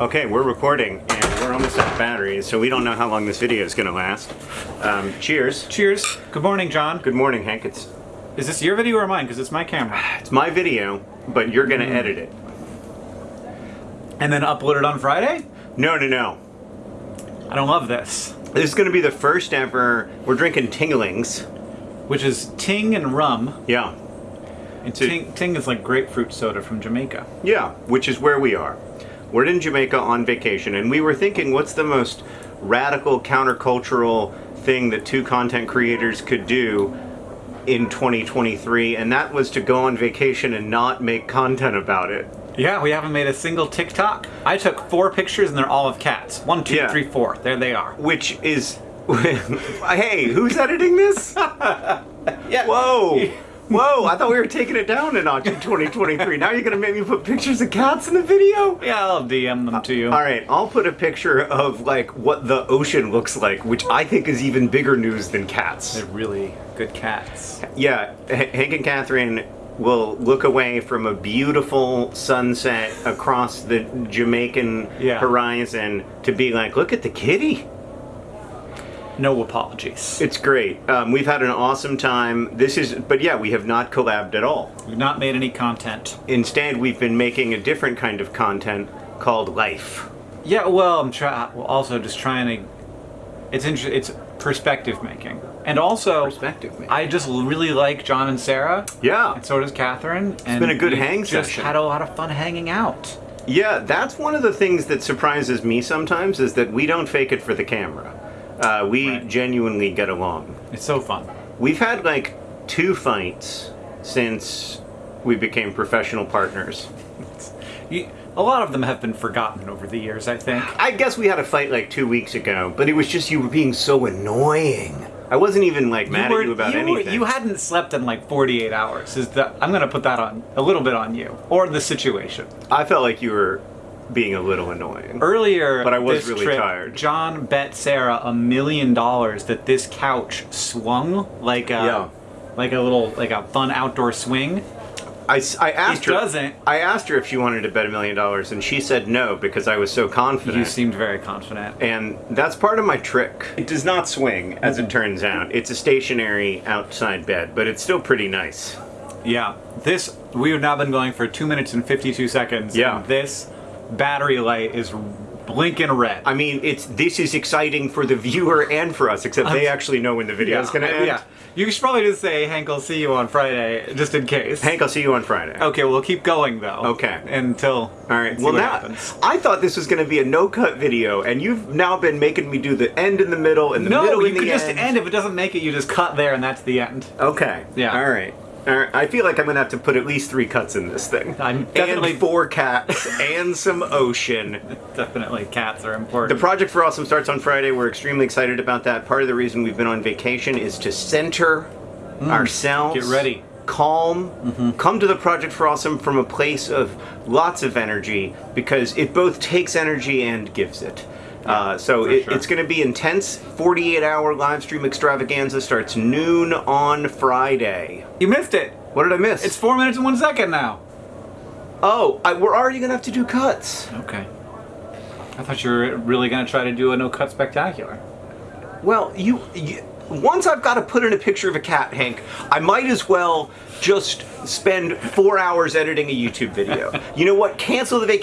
Okay, we're recording and we're almost out of batteries, so we don't know how long this video is going to last. Um, cheers. Cheers. Good morning, John. Good morning, Hank. It's Is this your video or mine? Because it's my camera. it's my video, but you're going to edit it. And then upload it on Friday? No, no, no. I don't love this. This is going to be the first ever. We're drinking Tinglings. Which is Ting and rum. Yeah, And Ting, Ting is like grapefruit soda from Jamaica. yeah, which is where we are. We're in Jamaica on vacation, and we were thinking, what's the most radical, countercultural thing that two content creators could do in 2023? And that was to go on vacation and not make content about it. Yeah, we haven't made a single TikTok. I took four pictures and they're all of cats. One, two, Yeah. three, four. There they are. which is hey who's editing this Yeah. whoa whoa i thought we were taking it down a notch in 2023 now you're gonna make me put pictures of cats in the video Yeah, I'll DM them to you. all right i'll put a picture of like what the ocean looks like which i think is even bigger news than cats They're really good cats. yeah H- hank and katherine will look away from a beautiful sunset across the jamaican Yeah. horizon to be like look at the kitty No apologies. It's great. Um, we've had an awesome time. This is, but yeah, we have not collabed at all. We've not made any content. Instead, we've been making a different kind of content called life. Yeah, well, I'm try- well, also just trying to. It's inter- It's perspective making, and also Perspective making. I just really like John and Sarah, Yeah, and so does Katherine. It's and been a good hang just session. had a lot of fun hanging out. yeah. That's one of the things that surprises me sometimes is that we don't fake it for the camera. Uh, we Right. genuinely get along. It's so fun. We've had like two fights since we became professional partners. You, a lot of them have been forgotten over the years. I think. I guess we had a fight like two weeks ago, but it was just you were being so annoying. I wasn't even like mad were- at you about you were- anything. you hadn't slept in like 48 hours. Is that I'm gonna put that on a little bit on you or the situation. I felt like you were being a little annoying. Earlier, But I was this really trip, tired. John bet Sarah a million dollars that this couch swung like a Yeah. like a little like a fun outdoor swing. I, I asked It her. doesn't. I asked her if she wanted to bet a million dollars, and she said no because I was so confident. You seemed very confident. and that's part of my trick. It does not swing, as Mm-hmm. it turns out. It's a stationary outside bed, but it's still pretty nice. Yeah, this we have now been going for two minutes and 52 seconds. Yeah. and this battery light is blinking red. I mean, it's this is exciting for the viewer and for us, except they actually know when the video yeah, is going to end. yeah. You should probably just say, Hank, I'll see you on Friday, just in case. Hank, I'll see you on Friday. Okay, we'll keep going though. Okay. Until. All right. see Well, what now happens. I thought this was going to be a no-cut video, and you've now been making me do the end in the middle and the No, middle you in the could just end. end. If it doesn't make it, you just cut there, and that's the end. Okay. Yeah. All right. Right. I feel like I'm gonna have to put at least three cuts in this thing. I'm definitely- and four cats and some ocean. Definitely, cats are important. The project for Awesome starts on Friday. We're extremely excited about that. Part of the reason we've been on vacation is to center ourselves. Mm. Get ready. Calm. Mm-hmm. Come to the project for Awesome from a place of lots of energy because it both takes energy and gives it. Uh, so it, sure. it's going to be intense. 48 hour live stream extravaganza starts noon on Friday. you missed it. What did I miss? It's four minutes and one second now. oh, I, we're already going to have to do cuts. Okay. I thought you were really gonna try to do a no cut spectacular. Well, you, you once I've got to put in a picture of a cat, Hank, I might as well just spend four hours editing a YouTube video. you know what? Cancel the vacation.